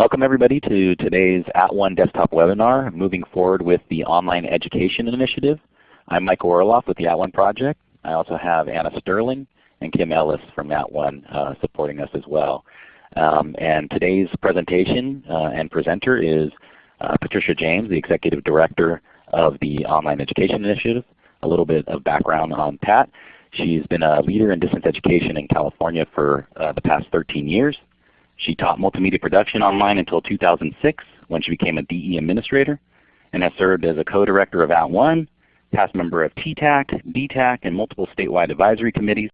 Welcome everybody to today's At One desktop webinar, Moving Forward with the Online Education Initiative. I'm Micah Orloff with the At One Project. I also have Anna Sterling and Kim Ellis from At One uh, supporting us as well. Um, and today's presentation uh, and presenter is uh, Patricia James, the Executive Director of the Online Education Initiative. A little bit of background on Pat. She's been a leader in distance education in California for uh, the past 13 years. She taught multimedia production online until 2006 when she became a DE administrator and has served as a co-director of At One, past member of TTAC, DTAC, and multiple statewide advisory committees.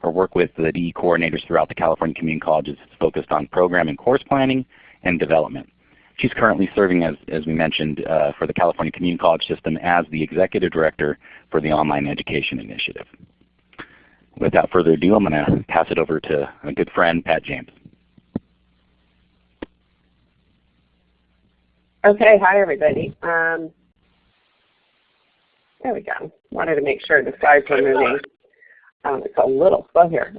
Her work with the DE coordinators throughout the California Community Colleges is focused on program and course planning and development. She's currently serving, as, as we mentioned, uh, for the California Community College System as the Executive Director for the Online Education Initiative. Without further ado, I'm going to pass it over to a good friend, Pat James. Okay, hi everybody. Um, there we go. Wanted to make sure the slides were moving. Um, it's a little slow here.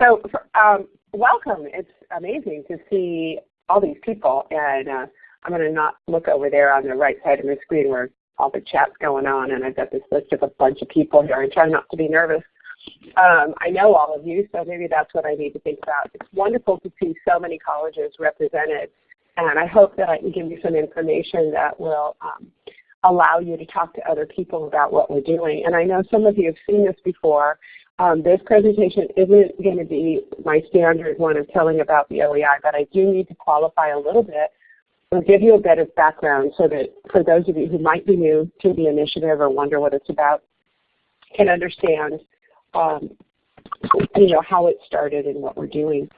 So um, welcome. It's amazing to see all these people. And uh, I'm going to not look over there on the right side of the screen where all the chat's going on. And I've got this list of a bunch of people here. I try not to be nervous. Um, I know all of you, so maybe that's what I need to think about. It's wonderful to see so many colleges represented. And I hope that I can give you some information that will um, allow you to talk to other people about what we're doing. And I know some of you have seen this before. Um, this presentation isn't going to be my standard one of telling about the OEI, but I do need to qualify a little bit give you a bit of background so that for those of you who might be new to the initiative or wonder what it's about, can understand um, you know, how it started and what we're doing.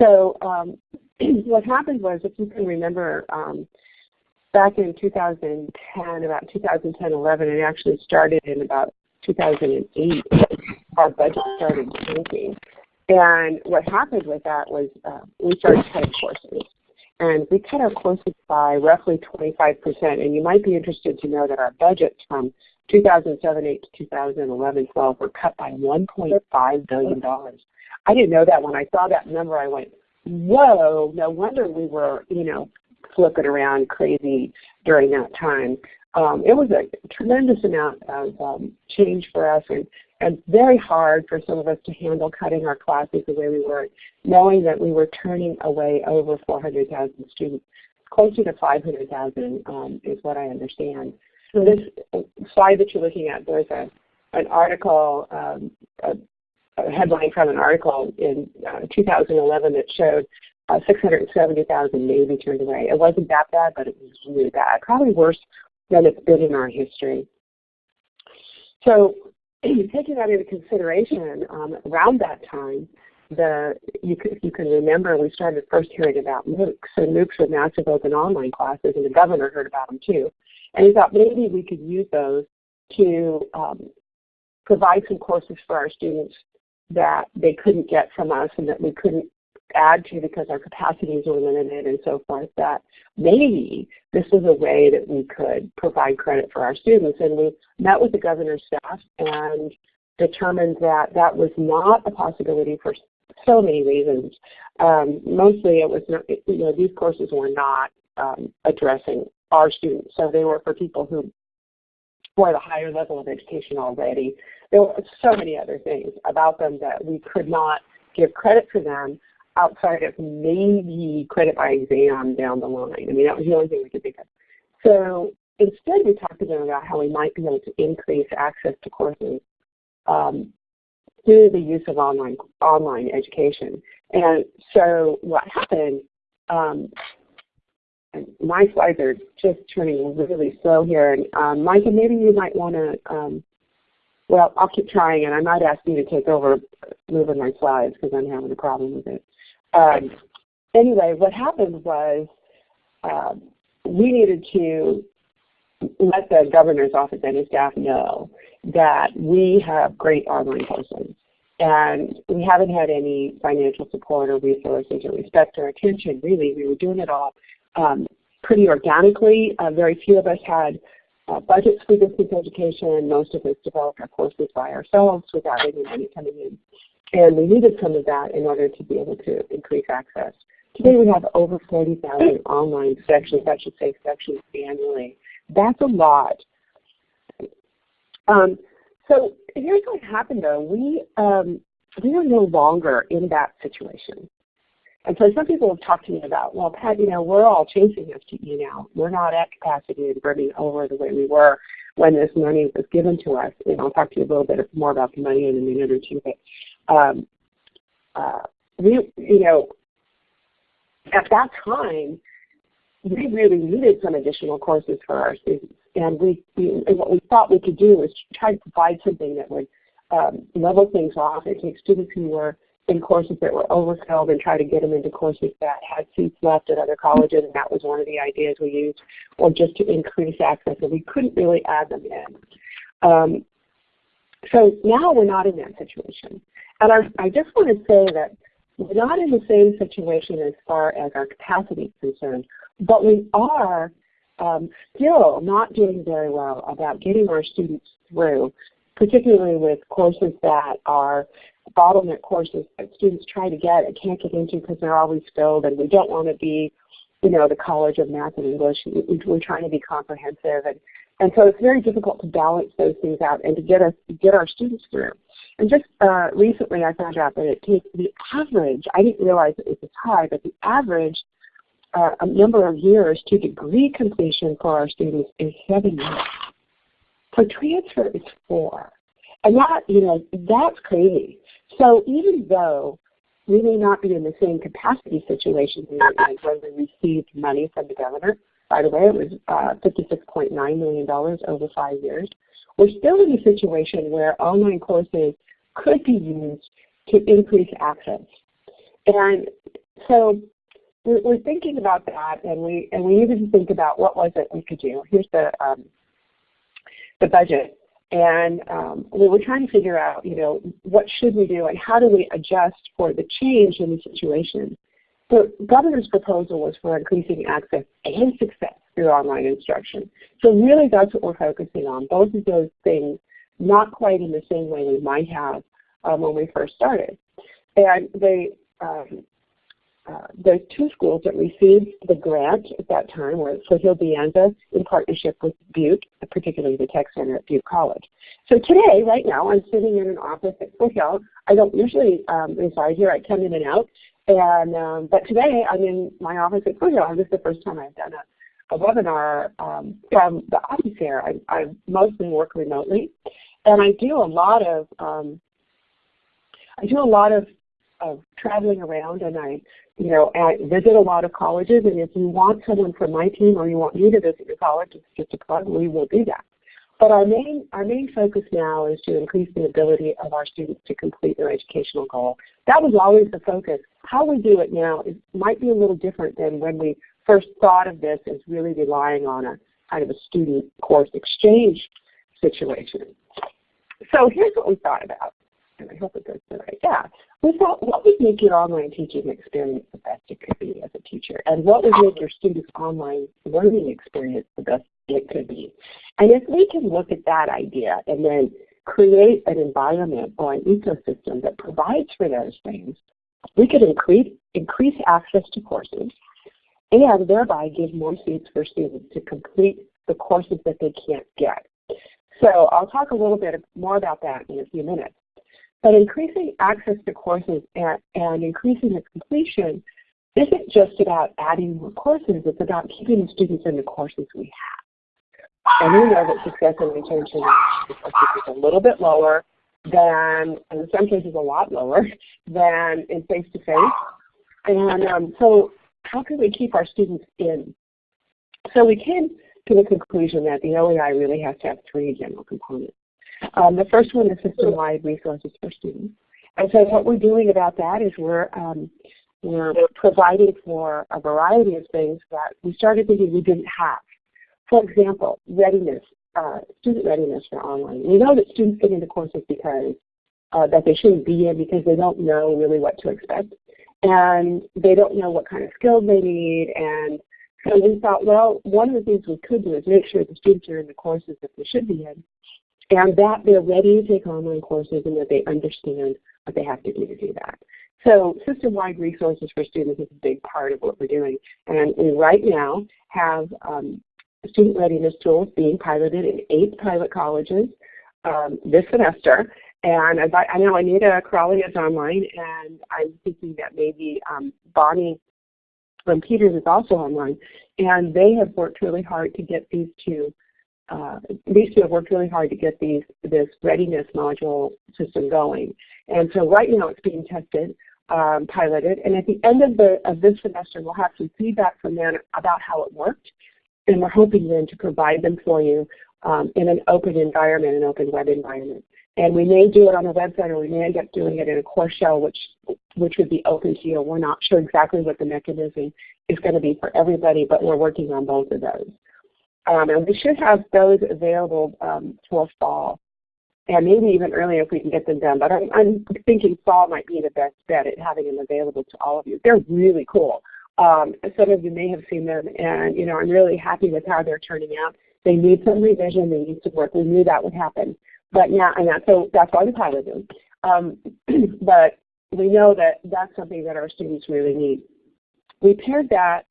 So um, what happened was, if you can remember, um, back in 2010, about 2010-11, it actually started in about 2008, our budget started shrinking. And what happened with that was uh, we started cutting courses. And we cut our courses by roughly 25%. And you might be interested to know that our budgets from 2007-8 to 2011-12 were cut by $1.5 billion. I didn't know that when I saw that number. I went, whoa, no wonder we were, you know, flipping around crazy during that time um, it was a tremendous amount of um, change for us and, and very hard for some of us to handle cutting our classes the way we were, knowing that we were turning away over 400,000 students. Closer to 500,000 um, is what I understand. So this slide that you're looking at, there's a, an article, um, a, a, headline from an article in uh, 2011 that showed uh, 670,000 maybe turned away. It wasn't that bad, but it was really bad. Probably worse than it's been in our history. So taking that into consideration, um, around that time, the you, if you can remember, we started first hearing about MOOCs, and MOOCs were massive open online classes, and the governor heard about them too. And he thought maybe we could use those to um, provide some courses for our students that they couldn't get from us and that we couldn't add to because our capacities were limited and so forth, that maybe this was a way that we could provide credit for our students. And we met with the governor's staff and determined that that was not a possibility for so many reasons. Um, mostly it was not, you know, these courses were not um, addressing our students. So they were for people who were at a higher level of education already. There were so many other things about them that we could not give credit for them outside of maybe credit by exam down the line. I mean, that was the only thing we could think of. So instead, we talked to them about how we might be able to increase access to courses um, through the use of online online education. And so what happened, um, my slides are just turning really slow here. And um, Micah, maybe you might want to, um, well, I'll keep trying, and I might ask you to take over moving my slides because I'm having a problem with it. Um, anyway, what happened was um, we needed to let the governor's office and his staff know that we have great online courses. And we haven't had any financial support or resources or respect or attention, really. We were doing it all um, pretty organically. Uh, very few of us had uh, budgets for distance education. Most of us developed our courses by ourselves without any money coming in. And we needed some of that in order to be able to increase access. Today we have over 40,000 online sections, I should say sections annually. That's a lot. Um, so here's what happened though. We, um, we are no longer in that situation. And so some people have talked to me about, well, Pat, you know, we're all chasing FTE now. We're not at capacity and brimming over the way we were when this money was given to us. And I'll talk to you a little bit more about the money in a minute or two. But um, uh, we, you know, at that time, we really needed some additional courses for our students. And we, we and what we thought we could do was try to provide something that would um, level things off and take students who were in courses that were overfilled and try to get them into courses that had seats left at other colleges, and that was one of the ideas we used, or just to increase access, and we couldn't really add them in. Um, so now we're not in that situation. And I, I just want to say that we're not in the same situation as far as our capacity is concerned, but we are um, still not doing very well about getting our students through, particularly with courses that are bottleneck courses that students try to get and can't get into because they're always filled and we don't want to be, you know, the College of Math and English. We're trying to be comprehensive and, and so it's very difficult to balance those things out and to get us get our students through. And just uh, recently I found out that it takes the average, I didn't realize it was this high, but the average uh, number of years to degree completion for our students is seven years. For transfer, it's four. And that, you know, that's crazy. So even though we may not be in the same capacity situation as when we received money from the governor, by the way, it was uh, $56.9 million over five years, we're still in a situation where online courses could be used to increase access. And so we're, thinking about that, and we and we needed to think about what was it we could do. Here's the um, the budget. And um, we were trying to figure out, you know, what should we do and how do we adjust for the change in the situation. The governor's proposal was for increasing access and success through online instruction. So really that's what we're focusing on, both of those things, not quite in the same way we might have um, when we first started. And they um, uh, the two schools that received the grant at that time were Foothill De Anza in partnership with Butte, particularly the Tech Center at Butte College. So today, right now, I'm sitting in an office at Foothill. I don't usually um, reside here. I come in and out. And um, But today, I'm in my office at Foothill. This is the first time I've done a, a webinar um, from the office here. I, I mostly work remotely. And I do a lot of um, I do a lot of of traveling around and I, you know, I visit a lot of colleges and if you want someone from my team or you want me to visit your college, it's just a plug, we will do that. But our main, our main focus now is to increase the ability of our students to complete their educational goal. That was always the focus. How we do it now is, might be a little different than when we first thought of this as really relying on a kind of a student course exchange situation. So here's what we thought about and I hope it goes the right. Yeah. Thought, what would make your online teaching experience the best it could be as a teacher? And what would make your students' online learning experience the best it could be? And if we can look at that idea and then create an environment or an ecosystem that provides for those things, we could increase, increase access to courses and thereby give more seats for students to complete the courses that they can't get. So I'll talk a little bit more about that in a few minutes. But increasing access to courses and, and increasing its completion isn't just about adding more courses, it's about keeping the students in the courses we have. And we know that success and retention is a little bit lower than, in some cases a lot lower, than in face-to-face. And um, so how can we keep our students in? So we came to the conclusion that the OEI really has to have three general components. Um, the first one is system-wide resources for students. And so what we're doing about that is we're, um, we're providing for a variety of things that we started thinking we didn't have. For example, readiness, uh, student readiness for online. We know that students get into courses because uh, that they shouldn't be in because they don't know really what to expect. And they don't know what kind of skills they need. And So we thought, well, one of the things we could do is make sure the students are in the courses that they should be in, and that they're ready to take online courses and that they understand what they have to do to do that. So system-wide resources for students is a big part of what we're doing. And we right now have um, student readiness tools being piloted in eight pilot colleges um, this semester. And I, I know Anita Crawley is online, and I'm thinking that maybe um, Bonnie from Peters is also online. And they have worked really hard to get these two uh, these two have worked really hard to get these this readiness module system going. And so right now it's being tested, um, piloted, and at the end of the of this semester we'll have some feedback from them about how it worked. And we're hoping then to provide them for you um, in an open environment, an open web environment. And we may do it on a website or we may end up doing it in a course shell which which would be open to you. We're not sure exactly what the mechanism is going to be for everybody, but we're working on both of those. Um, and we should have those available um, for fall, and maybe even earlier if we can get them done. But I'm, I'm, thinking fall might be the best bet at having them available to all of you. They're really cool. Um, some of you may have seen them, and you know I'm really happy with how they're turning out. They need some revision. They need some work. We knew that would happen, but now and that, so that's why we piloted them. Um, but we know that that's something that our students really need. We paired that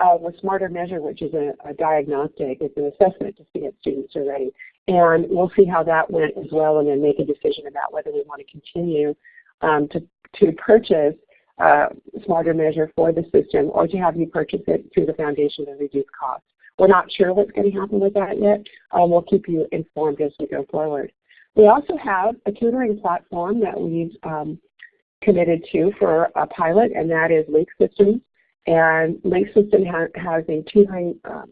uh, with Smarter Measure, which is a, a, diagnostic. It's an assessment to see if students are ready. And we'll see how that went as well and then make a decision about whether we want to continue um, to, to purchase uh, Smarter Measure for the system or to have you purchase it through the foundation at reduced cost. We're not sure what's going to happen with that yet. Um, we'll keep you informed as we go forward. We also have a tutoring platform that we've um, committed to for a pilot, and that is Link Systems. And ha has a tutoring um,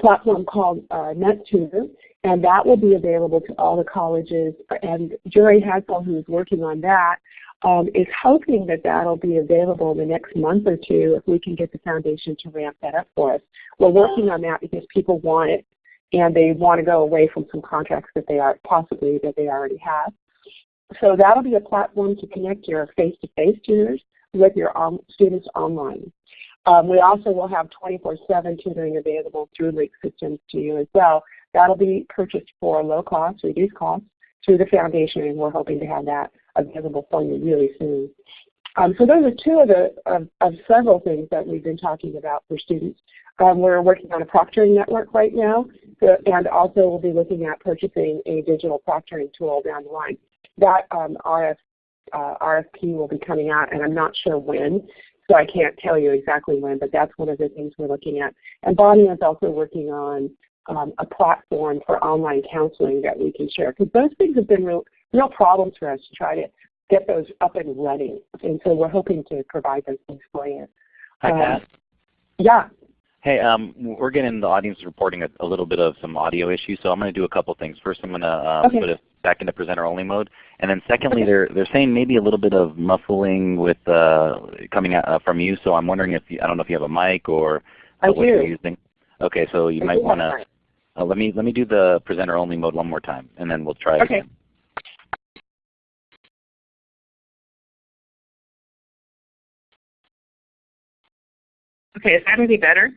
platform called uh, NetTutor, and that will be available to all the colleges. And Jerry Hadsall, who's working on that, um, is hoping that that'll be available in the next month or two if we can get the foundation to ramp that up for us. We're working on that because people want it and they want to go away from some contracts that they are possibly that they already have. So that'll be a platform to connect your face-to-face -face tutors with your students online. Um, we also will have 24-7 tutoring available through Link Systems to you as well. That'll be purchased for low cost, reduced cost through the foundation, and we're hoping to have that available for you really soon. Um, so those are two of the of, of, several things that we've been talking about for students. Um, we're working on a proctoring network right now, so, and also we'll be looking at purchasing a digital proctoring tool down the line. That um, RF uh, RFP will be coming out, and I'm not sure when, so I can't tell you exactly when, but that's one of the things we're looking at. And Bonnie is also working on um, a platform for online counseling that we can share, because those things have been real, real problems for us to try to get those up and running. And so we're hoping to provide those things for you. Um, Yeah. Hey, um, we're getting the audience reporting a, a, little bit of some audio issues, so I'm going to do a couple things. First, I'm going to uh, okay. put us back into presenter only mode, and then secondly, they're they're saying maybe a little bit of muffling with uh, coming out, uh, from you. So I'm wondering if you, I don't know if you have a mic or uh, what you're using. Okay, so you I might want to uh, let me let me do the presenter only mode one more time, and then we'll try okay. again. Okay, is that any better?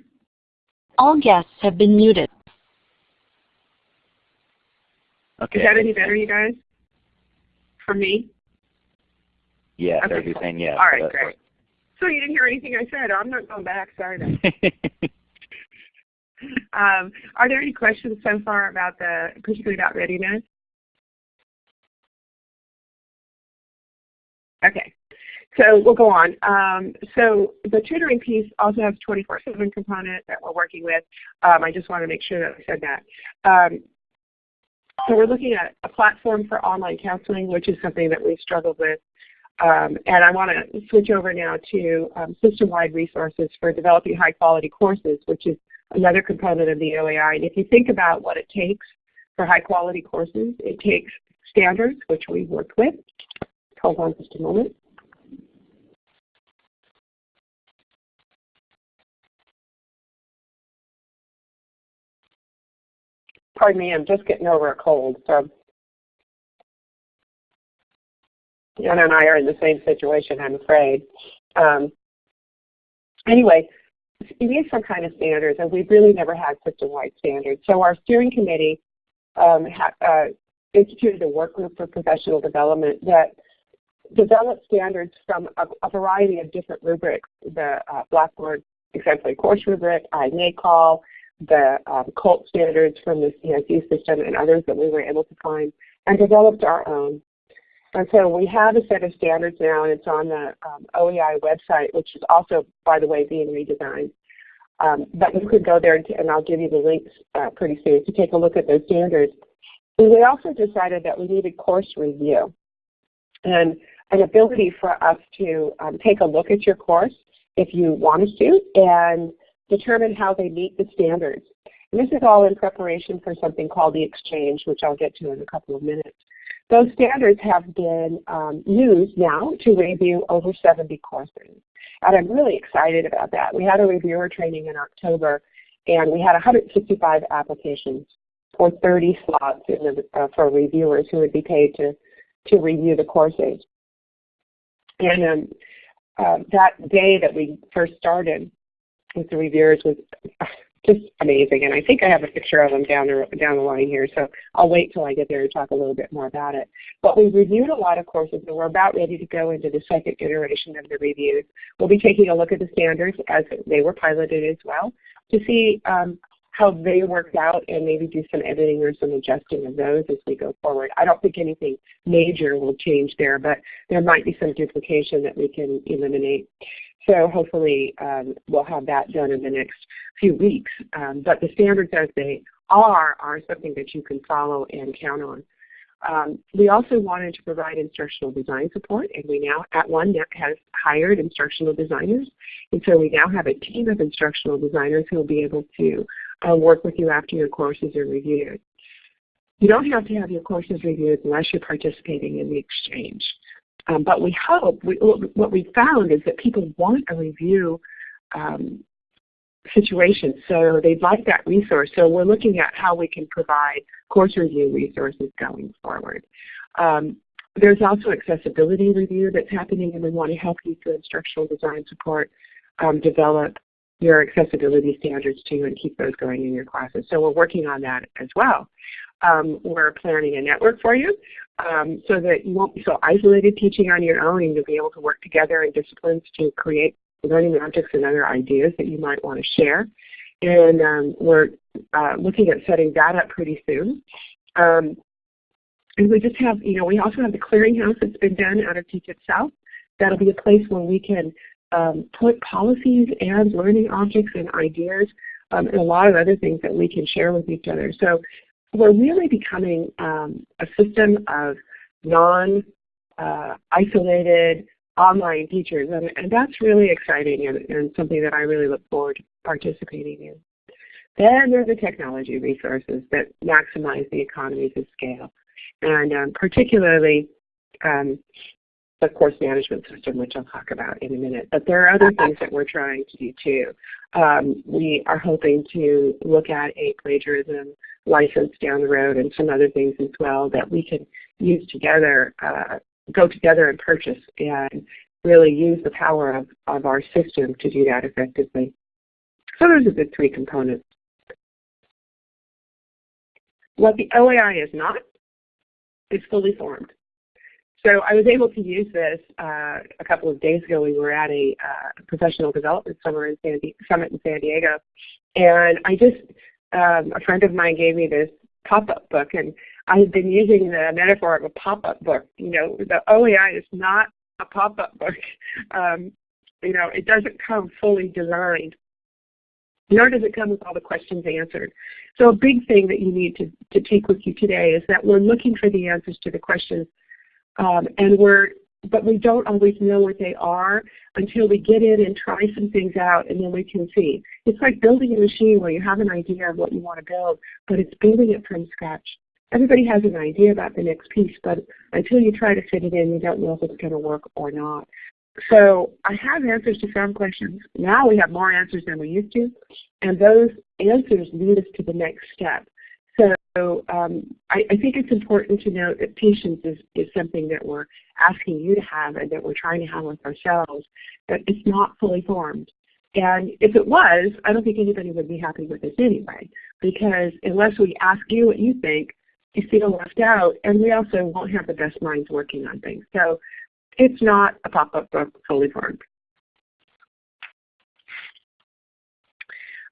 All guests have been muted. Okay. Is that any better, you guys? For me? Yeah, Okay, everybody's cool. saying yes. All right, but- great. So you didn't hear anything I said. I'm not going back. Sorry. then. Um, are there any questions so far about the, particularly about readiness? Okay, so we'll go on. Um, so the tutoring piece also has 24-7 component that we're working with. Um, I just want to make sure that I said that. Um, so we're looking at a platform for online counseling, which is something that we've struggled with. Um, and I want to switch over now to um, system-wide resources for developing high-quality courses, which is another component of the OEI. And if you think about what it takes for high-quality courses, it takes standards, which we've worked with. Hold on just a moment. Pardon me, I'm just getting over a cold, so Anna and I are in the same situation, I'm afraid. Um, anyway, you need some kind of standards, and we've really never had system-wide standards. So our steering committee um, uh, instituted a work group for professional development that developed standards from a, a variety of different rubrics, the uh, Blackboard exemplary course rubric, INACOL, the um, standards from the CSU system and others that we were able to find, and developed our own. And so we have a set of standards now, and it's on the um, OEI website, which is also, by the way, being redesigned. Um, but you could go there, and, and, I'll give you the links uh, pretty soon to take a look at those standards. And we also decided that we needed course review and an ability for us to um, take a look at your course if you want to and determine how they meet the standards. And this is all in preparation for something called the exchange, which I'll get to in a couple of minutes. Those standards have been um, used now to review over 70 courses. And I'm really excited about that. We had a reviewer training in October, and we had 165 applications for 30 slots the, uh, for reviewers who would be paid to, to review the courses. And um, uh, that day that we first started with the reviewers was just amazing. And I think I have a picture of them down the, down the line here, so I'll wait till I get there to talk a little bit more about it. But we reviewed a lot of courses, and we're about ready to go into the second iteration of the reviews. We'll be taking a look at the standards as they were piloted as well to see um, how they worked out and maybe do some editing or some adjusting of those as we go forward. I don't think anything major will change there, but there might be some duplication that we can eliminate. So hopefully um, we'll have that done in the next few weeks. Um, but the standards as they are are something that you can follow and count on. Um, we also wanted to provide instructional design support, and we now at One has hired instructional designers. And so we now have a team of instructional designers who will be able to uh, work with you after your courses are reviewed. You don't have to have your courses reviewed unless you're participating in the exchange. Um, but we hope, we, what we found is that people want a review um, situation, so they'd like that resource. So we're looking at how we can provide course review resources going forward. Um, there's also accessibility review that's happening, and we want to help you through instructional design support um, develop your accessibility standards too and keep those going in your classes. So we're working on that as well. Um, we're planning a network for you um, so that you won't be so isolated teaching on your own and you'll be able to work together in disciplines to create learning objects and other ideas that you might want to share. And um, we're uh, looking at setting that up pretty soon. Um, and we just have, you know, we also have the clearinghouse that's been done out of Teach It South. That'll be a place where we can um, put policies and learning objects and ideas um, and a lot of other things that we can share with each other. So we're really becoming um, a system of non-isolated uh, online teachers, and, and, that's really exciting and, and, something that I really look forward to participating in. Then there's the technology resources that maximize the economies of scale, and um, particularly um, the course management system, which I'll talk about in a minute. But there are other things that we're trying to do too. Um, we are hoping to look at a plagiarism license down the road and some other things as well that we can use together, uh, go together and purchase and really use the power of, of our system to do that effectively. So those are the three components. What the OEI is not is fully formed. So I was able to use this uh, a couple of days ago. We were at a uh, professional development summer in San summit in San Diego, and I just um, a friend of mine gave me this pop-up book, and I had been using the metaphor of a pop-up book. You know, the OEI is not a pop-up book. Um, you know, it doesn't come fully designed, nor does it come with all the questions answered. So a big thing that you need to, to take with you today is that we're looking for the answers to the questions um, and we're, but we don't always know what they are until we get in and try some things out and then we can see. It's like building a machine where you have an idea of what you want to build, but it's building it from scratch. Everybody has an idea about the next piece, but until you try to fit it in, you don't know if it's going to work or not. So I have answers to some questions. Now we have more answers than we used to, and those answers lead us to the next step. So um, I, I, think it's important to note that patience is, is something that we're asking you to have and that we're trying to have with ourselves, that it's not fully formed. And if it was, I don't think anybody would be happy with this anyway, because unless we ask you what you think, you feel left out, and we also won't have the best minds working on things. So it's not a pop-up book fully formed.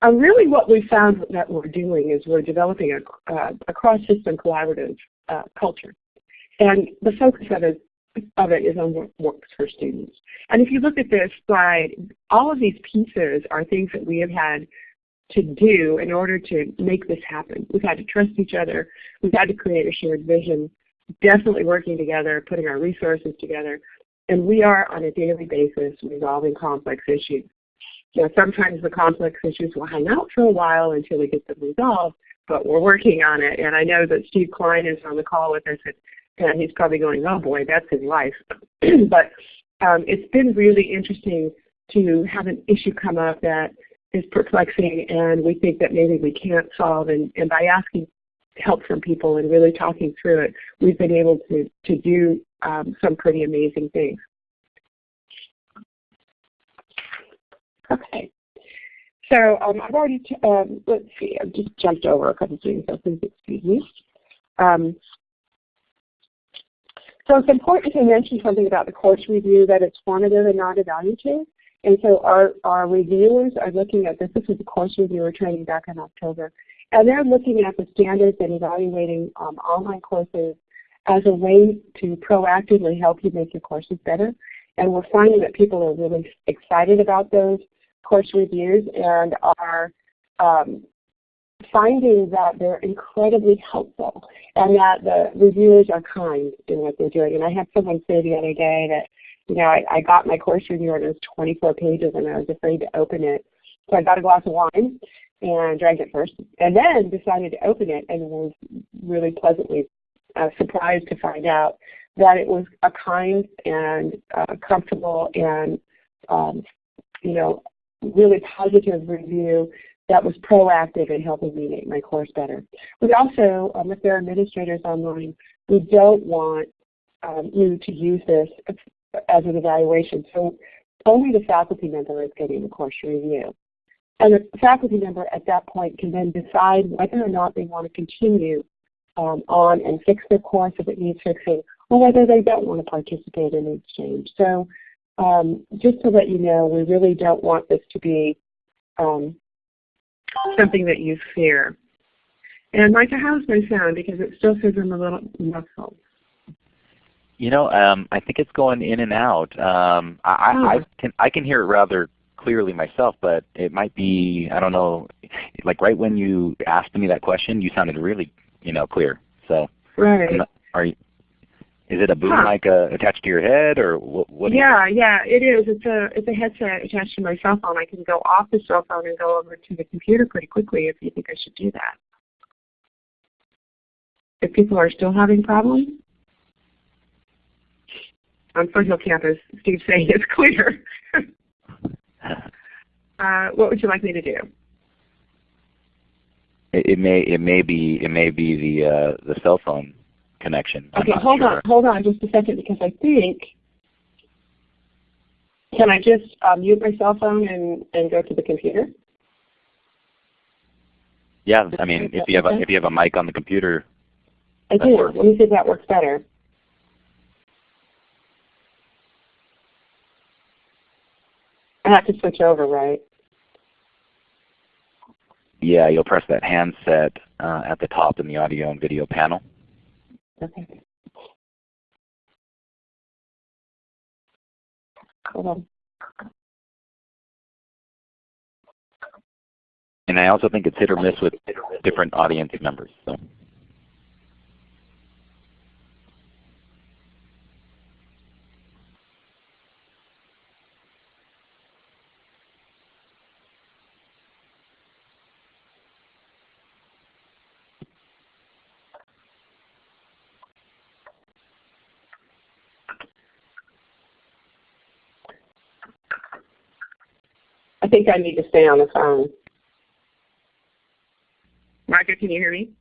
Uh, really what we found that we're doing is we're developing a, uh, a cross-system collaborative uh, culture. And the focus of it, of it is on what works for students. And if you look at this slide, all of these pieces are things that we have had to do in order to make this happen. We've had to trust each other. We've had to create a shared vision, definitely working together, putting our resources together. And we are on a daily basis resolving complex issues. Now, sometimes the complex issues will hang out for a while until we get them resolved, but we're working on it. And I know that Steve Klein is on the call with us, and he's probably going, oh boy, that's his life. but um, it's been really interesting to have an issue come up that is perplexing and we think that maybe we can't solve. And, and by asking help from people and really talking through it, we've been able to, to do um, some pretty amazing things. Okay. So um, I've already, um, let's see, I've just jumped over a couple of things, so please excuse me. Um, so it's important to mention something about the course review, that it's formative and not evaluative. And so our, our reviewers are looking at this. This is a course reviewer training back in October. And they're looking at the standards and evaluating um, online courses as a way to proactively help you make your courses better. And we're finding that people are really excited about those course reviews and are um, finding that they're incredibly helpful and that the reviewers are kind in what they're doing. And I had someone say the other day that, you know, I, I got my course review and it was 24 pages and I was afraid to open it. So I got a glass of wine and drank it first and then decided to open it and was really pleasantly uh, surprised to find out that it was a kind and uh, comfortable and um, you know really positive review that was proactive in helping me make my course better. We also, um, if there are administrators online, we don't want um, you to use this as an evaluation. So only the faculty member is getting the course review. And the faculty member at that point can then decide whether or not they want to continue um, on and fix their course if it needs fixing, or whether they don't want to participate in exchange. So um, just to let you know, we really don't want this to be um, something that you fear. And Micah, how's my sound? Because it still says I'm a little muffled. You know, um, I think it's going in and out. Um, I, oh. I, can I can hear it rather clearly myself, but it might be I don't know. Like right when you asked me that question, you sounded really you know clear. So right. Not, are you? Is it a boom huh. mic uh, attached to your head, or what? what yeah, yeah, it is. It's a it's a headset attached to my cell phone. I can go off the cell phone and go over to the computer pretty quickly. If you think I should do that. If people are still having problems, on Foothill campus, Steve's saying it's clear. uh, what would you like me to do? It, it may it may be it may be the uh, the cell phone connection. I'm okay, hold sure. on, hold on just a second because I think, can I just uh, mute my cell phone and, and go to the computer? Yeah, I mean, if you have a, if you have a mic on the computer. I do. Works. Let me see if that works better. I have to switch over, right? Yeah, you'll press that handset uh, at the top in the audio and video panel. Okay. Hold on. And I also think it's hit or miss with different audience members. So. Think I need to stay on the phone. Margaret, can you hear me?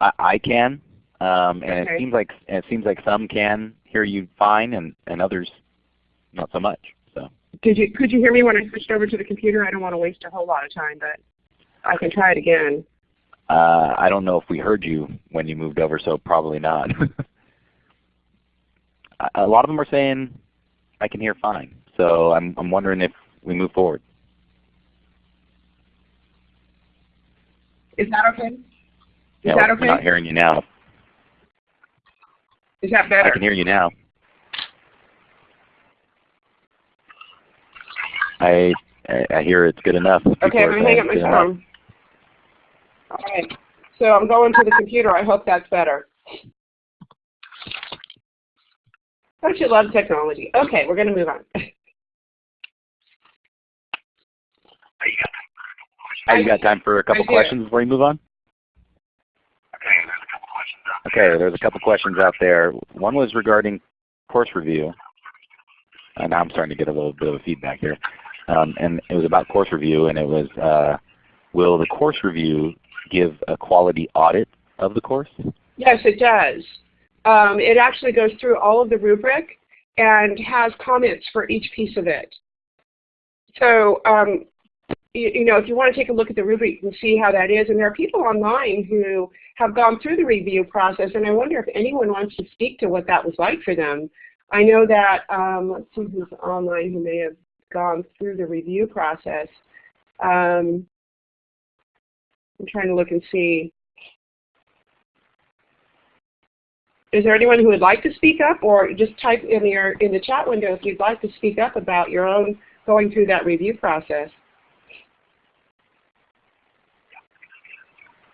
I, I can, um, and okay. it seems like it seems like some can hear you fine, and and others not so much. So did you could you hear me when I switched over to the computer? I don't want to waste a whole lot of time, but I can try it again. Uh, I don't know if we heard you when you moved over, so probably not. a lot of them are saying I can hear fine. So I'm, I'm wondering if we move forward. Is that okay? Is yeah, that we're okay? not hearing you now. Is that better? I can hear you now. I I hear it's good enough. Okay, People I'm are going to hang up my it's good enough. phone. All right. So I'm going to the computer. I hope that's better. Don't you love technology? Okay, we're going to move on. Oh, you got time for a couple questions before you move on? Okay, there's a couple questions out there. One was regarding course review. And now I'm starting to get a little bit of feedback here. Um, and it was about course review, and it was, uh, will the course review give a quality audit of the course? Yes, it does. Um, it actually goes through all of the rubric and has comments for each piece of it. So, um, you, know, if you want to take a look at the rubric, you can see how that is. And there are people online who have gone through the review process, and I wonder if anyone wants to speak to what that was like for them. I know that, um, let's see who's online who may have gone through the review process. Um, I'm trying to look and see. Is there anyone who would like to speak up, or just type in your in the chat window if you'd like to speak up about your own going through that review process?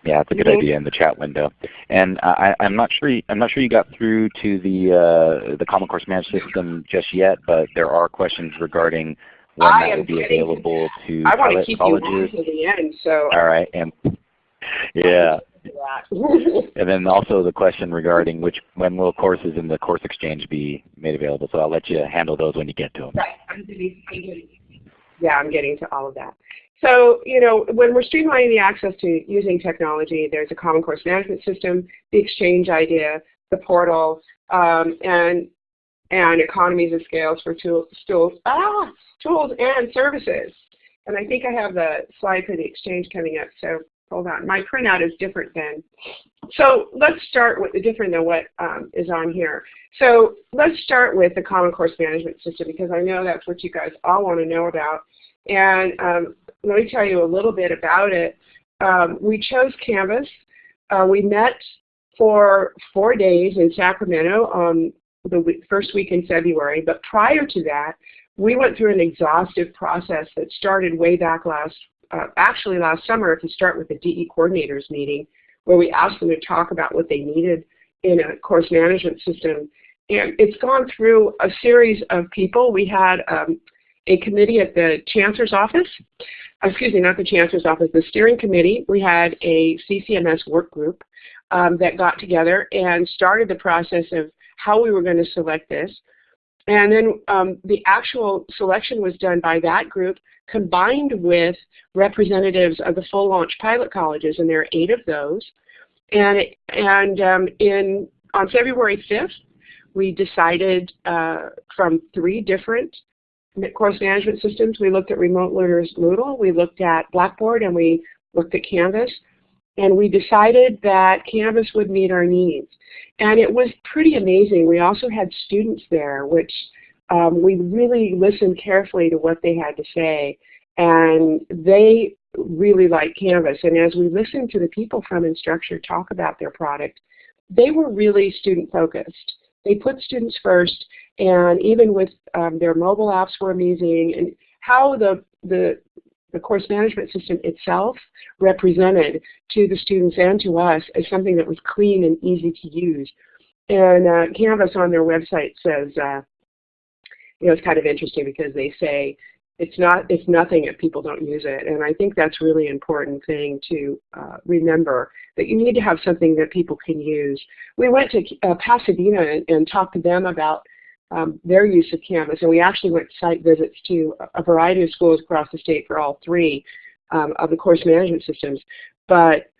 Yeah, it's a good Mhm. idea in the chat window. And I, I'm not sure. You, I'm not sure you got through to the uh, the Common Course Management System just yet, but there are questions regarding when I that will be available to I want to keep colleges. you on to the end, so All right, and yeah, and then also the question regarding which when will courses in the Course Exchange be made available. So I'll let you handle those when you get to them. Right. I'm I'm getting, yeah, I'm getting to all of that. So, you know, when we're streamlining the access to using technology, there's a common course management system, the exchange idea, the portal, um, and and economies of scales for tools, tools, ah, tools and services. And I think I have the slide for the exchange coming up. So hold on. My printout is different than. So let's start with the different than what um, is on here. So let's start with the Common Course Management System because I know that's what you guys all want to know about. And um, let me tell you a little bit about it. Um, we chose Canvas. Uh, we met for four days in Sacramento on the w- first week in February, but prior to that, we went through an exhaustive process that started way back last, uh, actually last summer if you start with the DE coordinators meeting, where we asked them to talk about what they needed in a course management system. And it's gone through a series of people. We had um, a committee at the Chancellor's office, excuse me, not the Chancellor's office, the steering committee. We had a CCMS work group um, that got together and started the process of how we were going to select this. And then um, the actual selection was done by that group combined with representatives of the full launch pilot colleges, and there are eight of those. And, and um, in, on February 5th, we decided uh, from three different course management systems. We looked at Remote Learners Moodle, we looked at Blackboard, and we looked at Canvas. And we decided that Canvas would meet our needs. And it was pretty amazing. We also had students there, which um, we really listened carefully to what they had to say. And they really liked Canvas. And as we listened to the people from Instructure talk about their product, they were really student focused. They put students first, and even with um, their mobile apps were amazing, and how the, the, the course management system itself represented to the students and to us as something that was clean and easy to use. And uh, Canvas on their website says, uh, you know, it's kind of interesting because they say it's not it's nothing if people don't use it. And i think that's really important thing to uh, remember that you need to have something that people can use. We went to uh, pasadena and, and, talked to them about um, their use of canvas and we actually went site visits to a variety of schools across the state for all three um, of the course management systems. But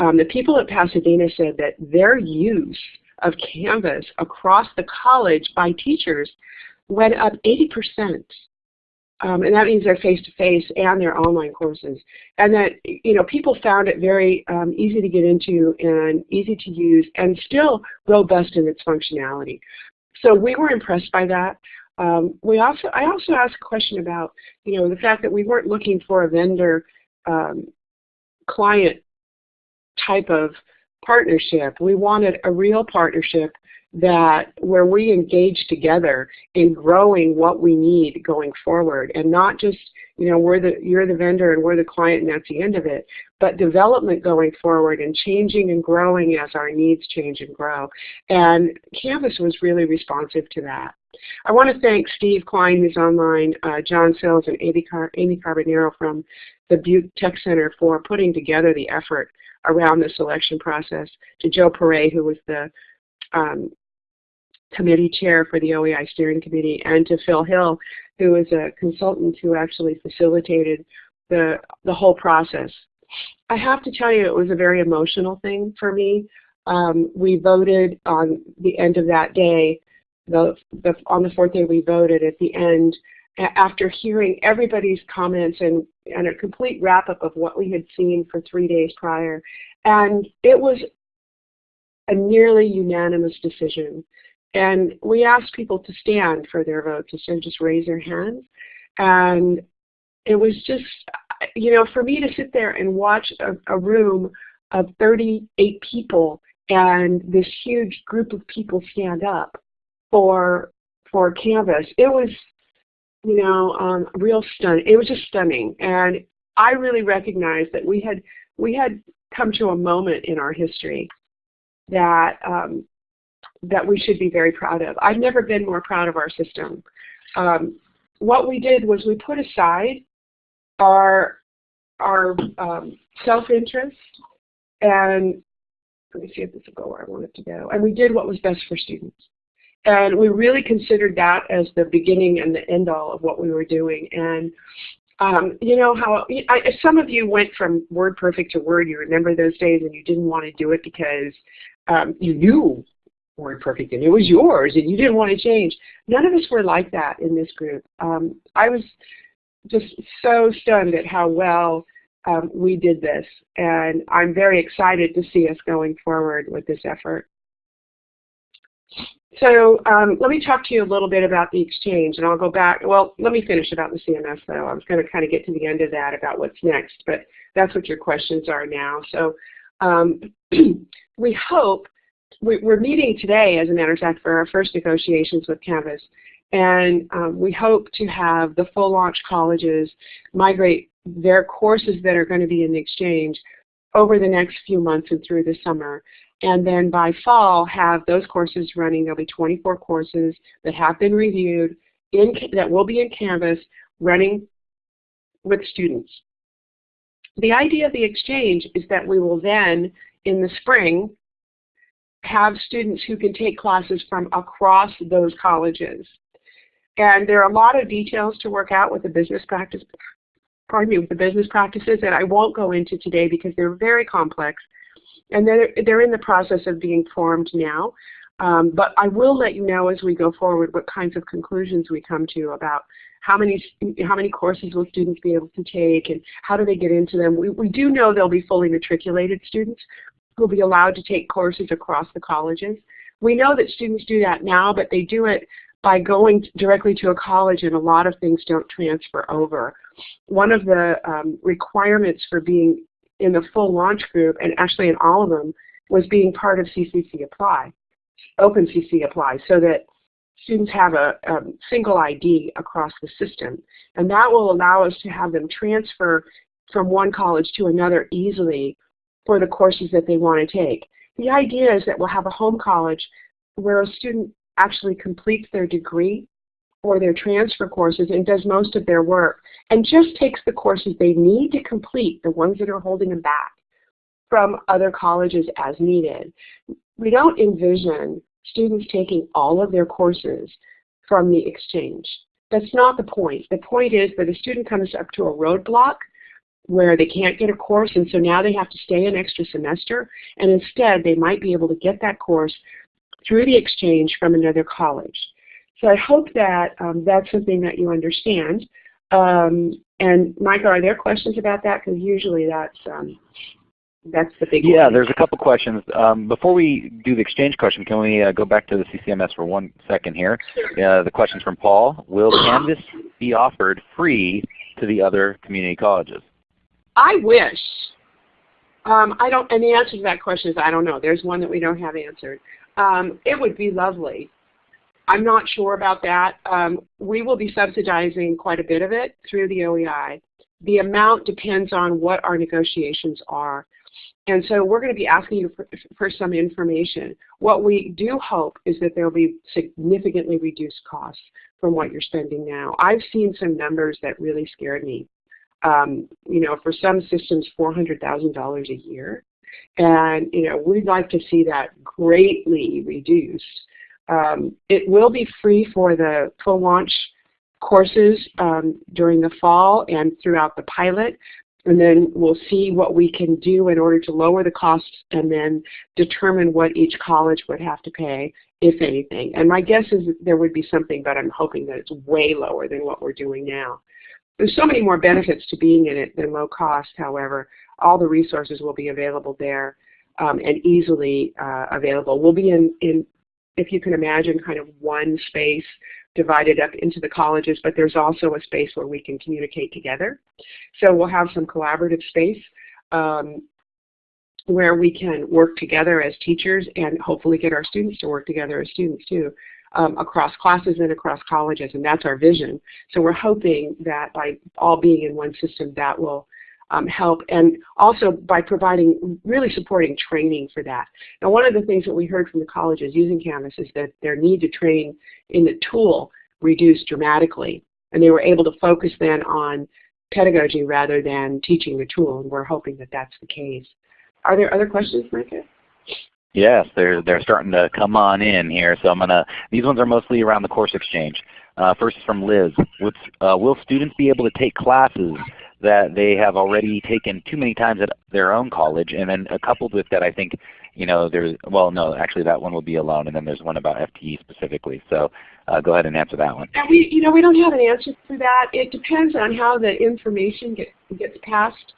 um, the people at pasadena said that their use of canvas across the college by teachers went up 80 percent um, and that means they're face-to-face -face and they're online courses. And that you know people found it very um, easy to get into and easy to use and still robust in its functionality. So we were impressed by that. Um, we also, I also asked a question about you know the fact that we weren't looking for a vendor um, client type of partnership. We wanted a real partnership that where we engage together in growing what we need going forward and not just you know we're the you're the vendor and we're the client and that's the end of it but development going forward and changing and growing as our needs change and grow and canvas was really responsive to that I want to thank Steve Klein who's online uh, John Sills and Amy, Car Amy Carbonero from the Butte Tech Center for putting together the effort around the selection process to Joe Perret who was the um, committee chair for the OEI steering committee, and to Phil Hill, who is a consultant who actually facilitated the, the whole process. I have to tell you it was a very emotional thing for me. Um, we voted on the end of that day, the, the, on the fourth day we voted at the end, after hearing everybody's comments and, and a complete wrap-up of what we had seen for three days prior. And it was a nearly unanimous decision. And we asked people to stand for their votes instead of just raise their hands. And it was just, you know, for me to sit there and watch a, a room of 38 people and this huge group of people stand up for for Canvas, it was, you know, um, real stunning. It was just stunning, and I really recognized that we had we had come to a moment in our history that um, that we should be very proud of. I've never been more proud of our system. Um, what we did was we put aside our, our um, self-interest and let me see if this will go where I want it to go. And we did what was best for students. And we really considered that as the beginning and the end all of what we were doing. And um, you know how I, some of you went from WordPerfect to Word. You remember those days, and you didn't want to do it because um, you knew WordPerfect and it was yours and you didn't want to change. None of us were like that in this group. Um, I was just so stunned at how well um, we did this and I'm very excited to see us going forward with this effort. So um, let me talk to you a little bit about the exchange and I'll go back, well let me finish about the CMS though. I was going to kind of get to the end of that about what's next, but that's what your questions are now. So um, we hope we're meeting today, as a matter of fact, for our first negotiations with Canvas. And um, we hope to have the full launch colleges migrate their courses that are going to be in the exchange over the next few months and through the summer. And then by fall, have those courses running. There'll be 24 courses that have been reviewed in, that will be in Canvas running with students. The idea of the exchange is that we will then, in the spring, have students who can take classes from across those colleges. And there are a lot of details to work out with the business practice, pardon me, with the business practices that I won't go into today because they're very complex. And they're, they're in the process of being formed now. Um, but I will let you know as we go forward what kinds of conclusions we come to about how many how many courses will students be able to take and how do they get into them. We, we do know they'll be fully matriculated students, who will be allowed to take courses across the colleges. We know that students do that now, but they do it by going directly to a college and a lot of things don't transfer over. One of the um, requirements for being in the full launch group, and actually in all of them, was being part of CCC Apply, OpenCCC Apply, so that students have a, a single ID across the system. And that will allow us to have them transfer from one college to another easily for the courses that they want to take. The idea is that we'll have a home college where a student actually completes their degree or their transfer courses and does most of their work and just takes the courses they need to complete, the ones that are holding them back, from other colleges as needed. We don't envision students taking all of their courses from the exchange. That's not the point. The point is that a student comes up to a roadblock where they can't get a course and so now they have to stay an extra semester and instead they might be able to get that course through the exchange from another college. So I hope that um, that's something that you understand. Um, and Micah, are there questions about that? Because usually that's um, that's the big Yeah, one. there's a couple questions. Um, before we do the exchange question, can we uh, go back to the CCMS for one second here? Uh, the question's from Paul. Will Canvas be offered free to the other community colleges? I wish. Um, I don't, and the answer to that question is I don't know. There's one that we don't have answered. Um, it would be lovely. I'm not sure about that. Um, we will be subsidizing quite a bit of it through the OEI. The amount depends on what our negotiations are. And so we're going to be asking you for, for some information. What we do hope is that there will be significantly reduced costs from what you're spending now. I've seen some numbers that really scared me. Um, you know, for some systems, $400,000 a year. And, you know, we'd like to see that greatly reduced. Um, it will be free for the full launch courses um, during the fall and throughout the pilot. And then we'll see what we can do in order to lower the costs and then determine what each college would have to pay, if anything. And my guess is there would be something, but I'm hoping that it's way lower than what we're doing now. There's so many more benefits to being in it than low cost, however. All the resources will be available there um, and easily uh, available. We'll be in, in, if you can imagine, kind of one space divided up into the colleges, but there's also a space where we can communicate together. So we'll have some collaborative space um, where we can work together as teachers and hopefully get our students to work together as students too. Um, across classes and across colleges, and that's our vision. So we're hoping that by all being in one system, that will um, help, and also by providing, really supporting training for that. Now one of the things that we heard from the colleges using Canvas is that their need to train in the tool reduced dramatically, and they were able to focus then on pedagogy rather than teaching the tool, and we're hoping that that's the case. Are there other questions, Micah? Yes, they're they're starting to come on in here. So I'm gonna. These ones are mostly around the course exchange. Uh, first from Liz. Uh, will students be able to take classes that they have already taken too many times at their own college? And then coupled with that, I think you know there's well no actually that one will be alone, and then there's one about FTE specifically. So uh, go ahead and answer that one. And we you know we don't have an answer to that. It depends on how the information get, gets passed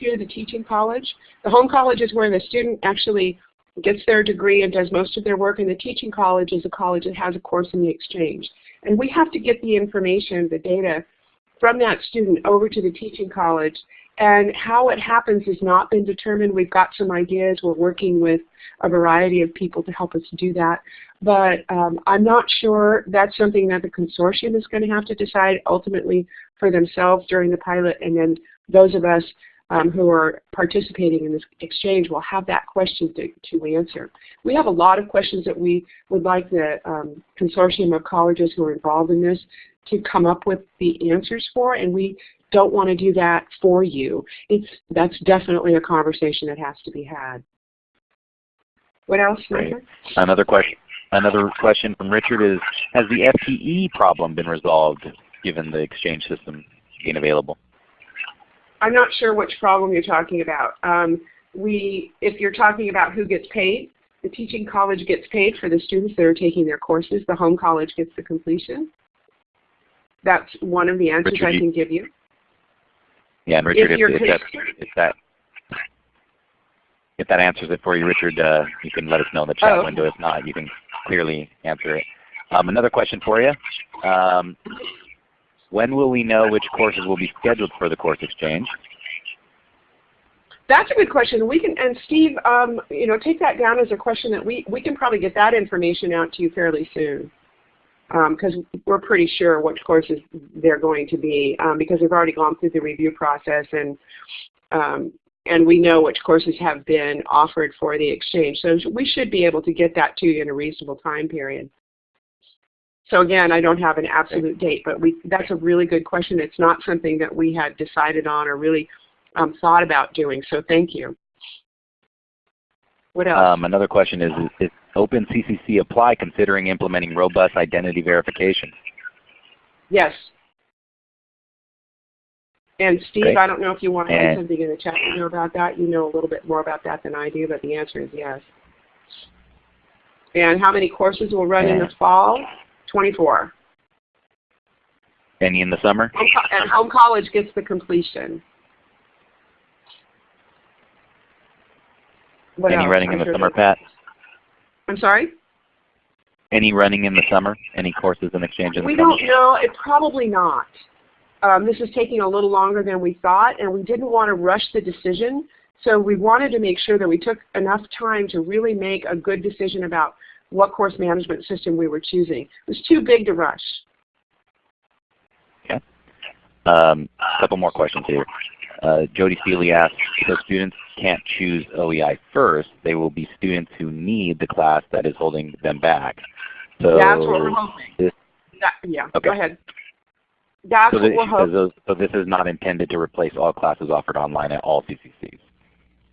to the teaching college. The home college is where the student actually gets their degree and does most of their work, and the teaching college is a college that has a course in the exchange. And we have to get the information, the data, from that student over to the teaching college. And how it happens has not been determined. We've got some ideas. We're working with a variety of people to help us do that. But um, I'm not sure that's something that the consortium is going to have to decide ultimately for themselves during the pilot. And then those of us um, who are participating in this exchange will have that question to, to answer. We have a lot of questions that we would like the um, consortium of colleges who are involved in this to come up with the answers for, and we don't want to do that for you. It's, that's definitely a conversation that has to be had. What else, Great. Another question. Another question from Richard is, has the FTE problem been resolved given the exchange system being available? I'm not sure which problem you're talking about. Um, we, if you're talking about who gets paid, the teaching college gets paid for the students that are taking their courses. The home college gets the completion. That's one of the answers Richard, I can give you. Yeah, and Richard, If if, you're if, that, if that if that answers it for you, Richard, uh, you can let us know in the chat Oh. window. If not, you can clearly answer it. Um, another question for you. Um, when will we know which courses will be scheduled for the course exchange? That's a good question. We can, and Steve, um, you know, take that down as a question that we, we can probably get that information out to you fairly soon. Because we're pretty sure which courses they're going to be um, because we've already gone through the review process and um, and we know which courses have been offered for the exchange. So we should be able to get that to you in a reasonable time period. So again, I don't have an absolute date, but we, that's a really good question. It's not something that we had decided on or really um, thought about doing, so thank you. What else? Um, another question is, is, is OpenCCC apply considering implementing robust identity verification? yes. And Steve, Okay. I don't know if you want to add something in the chat window about that. You know a little bit more about that than I do, but the answer is yes. And how many courses will run in the fall? 24. Any in the summer? And home college gets the completion. What Any else? running in I'm the sure summer, that- Pat? I'm sorry? Any running in the summer? Any courses in exchange in the We summer? don't know. It probably not. Um, this is taking a little longer than we thought, and we didn't want to rush the decision. So we wanted to make sure that we took enough time to really make a good decision about what course management system we were choosing. It was too big to rush. Okay. Um, a couple more questions here. Uh, Jody Seeley asks, so students can't choose OEI first. They will be students who need the class that is holding them back. So That's what we're hoping. That, yeah, Okay. go ahead. That's So what we're hoping. so this is not intended to replace all classes offered online at all CCCs.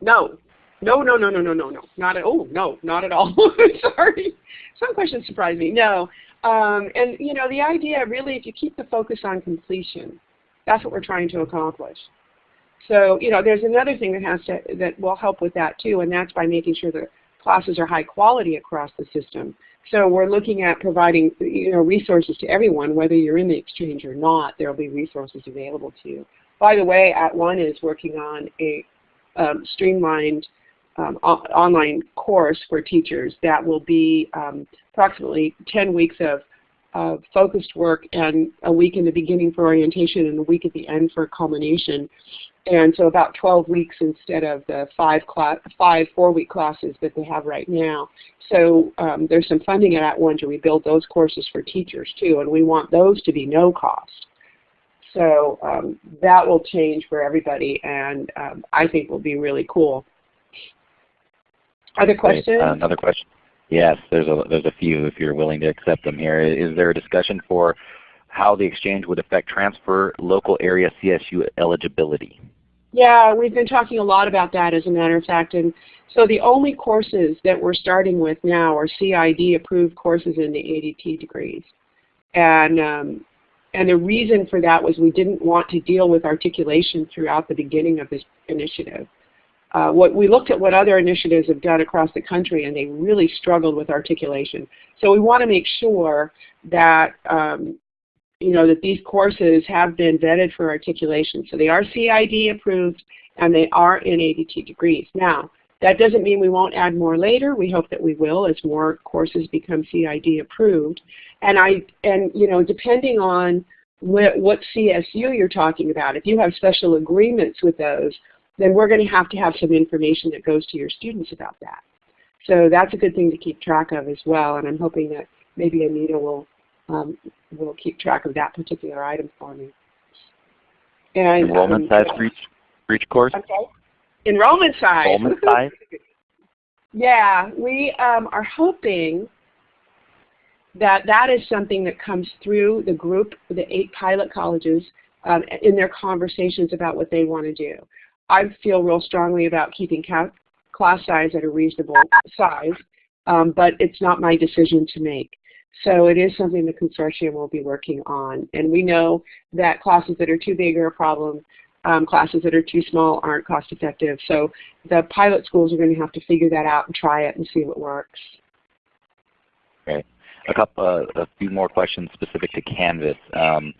No. No, no, no, no, no, no, no. Not at oh no, not at all. Sorry. Some questions surprise me. No. Um, and you know, the idea really if you keep the focus on completion, that's what we're trying to accomplish. So, you know, there's another thing that has to that will help with that too, and that's by making sure the classes are high quality across the system. So we're looking at providing you know resources to everyone, whether you're in the exchange or not, there will be resources available to you. By the way, @ONE is working on a um, streamlined um, online course for teachers that will be um, approximately 10 weeks of, of focused work and a week in the beginning for orientation and a week at the end for culmination. And so about 12 weeks instead of the five, four-week classes that they have right now. So um, there's some funding at that One to rebuild those courses for teachers too, and we want those to be no cost. So um, that will change for everybody, and um, I think will be really cool. Other questions? Uh, another question. Yes, there's a there's a few if you're willing to accept them here. Is there a discussion for how the exchange would affect transfer local area CSU eligibility? Yeah, we've been talking a lot about that as a matter of fact. And so the only courses that we're starting with now are CID approved courses in the ADT degrees. And, um, and the reason for that was we didn't want to deal with articulation throughout the beginning of this initiative. Uh, what we looked at what other initiatives have done across the country and they really struggled with articulation. So we want to make sure that um, you know, that these courses have been vetted for articulation. So they are CID approved and they are in ADT degrees. Now, that doesn't mean we won't add more later. We hope that we will as more courses become CID approved. And I, and you know, depending on what, what CSU you're talking about, if you have special agreements with those, then we're going to have to have some information that goes to your students about that. So that's a good thing to keep track of as well. And I'm hoping that maybe Anita will um, will keep track of that particular item for me. And Enrollment um, size for each, for each course? Okay. Enrollment size. Enrollment size? yeah, we um, are hoping that that is something that comes through the group, the eight pilot colleges, um, in their conversations about what they want to do. I feel real strongly about keeping class size at a reasonable size, um, but it's not my decision to make. So it is something the consortium will be working on. And we know that classes that are too big are a problem. Um, classes that are too small aren't cost effective. So the pilot schools are going to have to figure that out and try it and see what works. Okay. A couple, uh, a few more questions specific to Canvas. Um,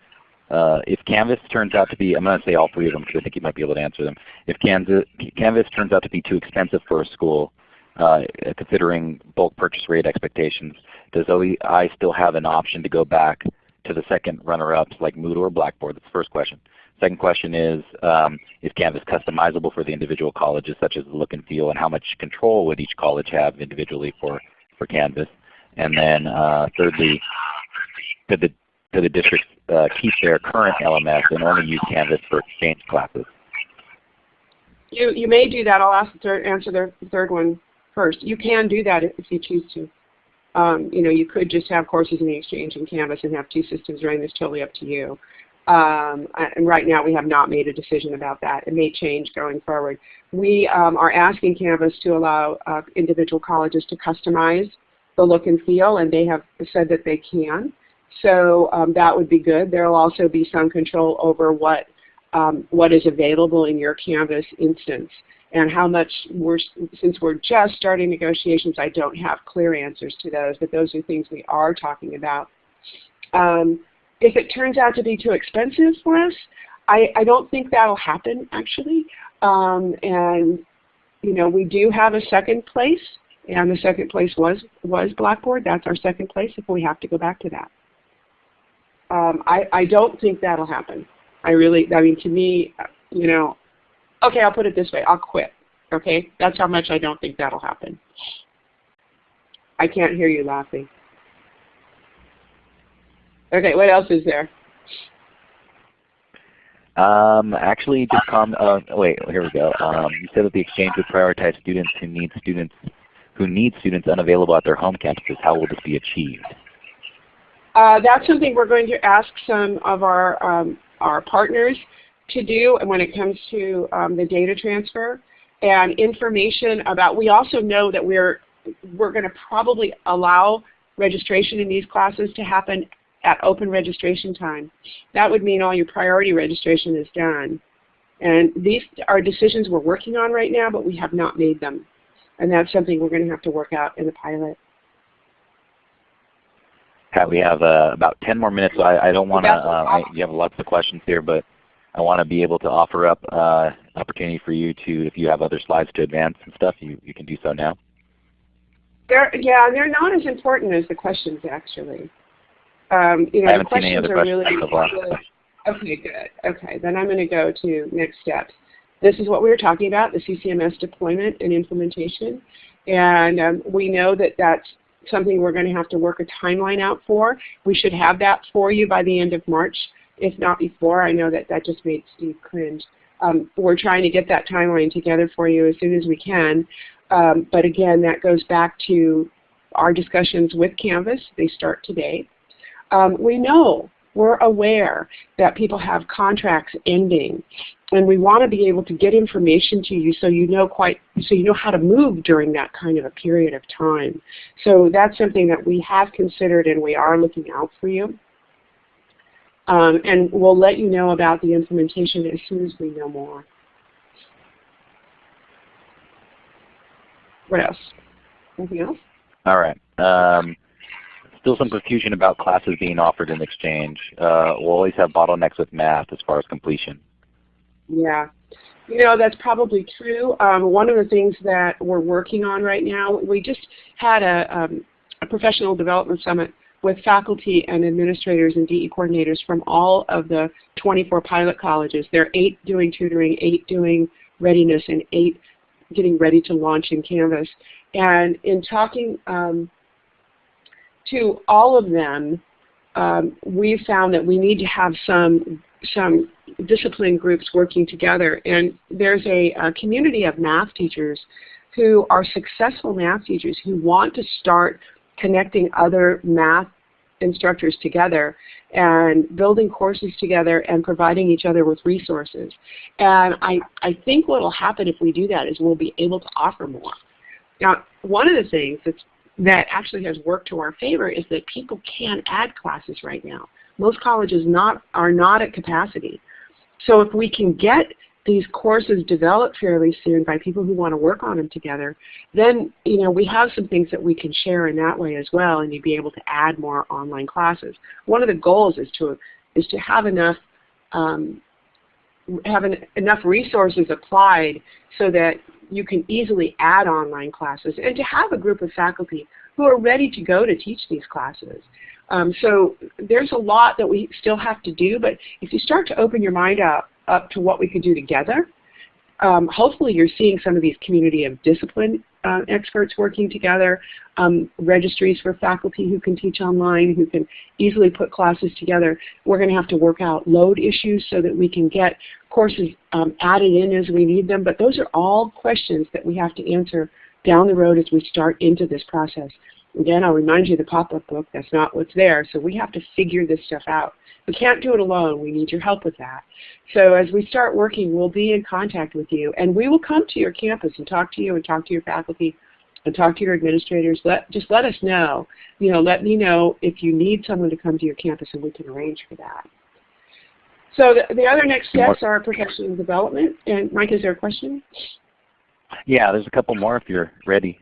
uh, if Canvas turns out to be, I'm going to say all three of them because I think you might be able to answer them. If Canvas, Canvas turns out to be too expensive for a school, uh, considering bulk purchase rate expectations, does OEI still have an option to go back to the second runner-ups like Moodle or Blackboard? That's the first question. Second question is, um, is Canvas customizable for the individual colleges such as the look and feel and how much control would each college have individually for, for Canvas? And then uh, thirdly, could the, the districts uh, keep their current LMS and only use Canvas for exchange classes? You, you may do that. I'll ask the third, answer the third one first. You can do that if you choose to. Um, you know, you could just have courses in the exchange in Canvas and have two systems running. It's totally up to you. Um, and right now we have not made a decision about that. It may change going forward. We um, are asking Canvas to allow uh, individual colleges to customize the look and feel, and they have said that they can. So um, that would be good. There will also be some control over what um, what is available in your Canvas instance and how much we're, since we're just starting negotiations, I don't have clear answers to those, but those are things we are talking about. Um, if it turns out to be too expensive for us, I, I don't think that'll happen actually. Um, and you know, we do have a second place, and the second place was was Blackboard. That's our second place if we have to go back to that. Um, I, I don't think that'll happen. I really, I mean, to me, you know, okay, I'll put it this way, I'll quit. Okay, that's how much I don't think that'll happen. I can't hear you laughing. Okay, what else is there? Um, actually, just com. Uh, wait, here we go. Um, you said that the exchange would prioritize students who need students who need students unavailable at their home campuses. How will this be achieved? Uh, that's something we're going to ask some of our um, our partners to do and when it comes to um, the data transfer and information about. We also know that we're we're going to probably allow registration in these classes to happen at open registration time. That would mean all your priority registration is done. And these are decisions we're working on right now, but we have not made them. And that's something we're going to have to work out in the pilot. Pat, we have uh, about 10 more minutes. So I, I don't want to, uh, you have lots of questions here, but I want to be able to offer up uh, opportunity for you to, if you have other slides to advance and stuff, you, you can do so now. They're, yeah, they're not as important as the questions actually. Um, you know, I haven't the seen any questions other are questions really far. Okay, good. Okay, then I'm going to go to next steps. This is what we were talking about, the CCMS deployment and implementation. And um, we know that that's something we're going to have to work a timeline out for. We should have that for you by the end of March, if not before. I know that that just made Steve cringe. Um, we're trying to get that timeline together for you as soon as we can. Um, but again, that goes back to our discussions with Canvas. They start today. Um, we know, we're aware that people have contracts ending, and we want to be able to get information to you so you know quite so you know how to move during that kind of a period of time. So that's something that we have considered and we are looking out for you. Um, and we'll let you know about the implementation as soon as we know more. What else? Anything else? All right. Um, still some confusion about classes being offered in exchange. Uh, we'll always have bottlenecks with math as far as completion. Yeah. You know, that's probably true. Um, one of the things that we're working on right now, we just had a, um, a professional development summit with faculty and administrators and DE coordinators from all of the 24 pilot colleges. There are eight doing tutoring, eight doing readiness, and eight getting ready to launch in Canvas. And in talking um, to all of them, um, we found that we need to have some some discipline groups working together. And there's a, a, community of math teachers who are successful math teachers who want to start connecting other math instructors together and building courses together and providing each other with resources. And I, I think what will happen if we do that is we'll be able to offer more. Now, one of the things that's, that actually has worked to our favor is that people can add classes right now. Most colleges not, are not at capacity. So if we can get these courses developed fairly soon by people who want to work on them together, then you know we have some things that we can share in that way as well, and you'd be able to add more online classes. One of the goals is to is to have enough um, have an, enough resources applied so that you can easily add online classes, and to have a group of faculty who are ready to go to teach these classes. Um, so there's a lot that we still have to do, but if you start to open your mind up, up to what we could do together, um, hopefully you're seeing some of these community of discipline uh, experts working together, um, registries for faculty who can teach online, who can easily put classes together. We're going to have to work out load issues so that we can get courses um, added in as we need them, but those are all questions that we have to answer down the road as we start into this process. Again, I'll remind you the pop-up book, that's not what's there, so we have to figure this stuff out. We can't do it alone. We need your help with that. So as we start working, we'll be in contact with you, and we will come to your campus and talk to you and talk to your faculty and talk to your administrators. Let, just let us know. You know, let me know if you need someone to come to your campus, and we can arrange for that. So the, the other next steps are professional development. And Mike, is there a question? Yeah, there's a couple more if you're ready.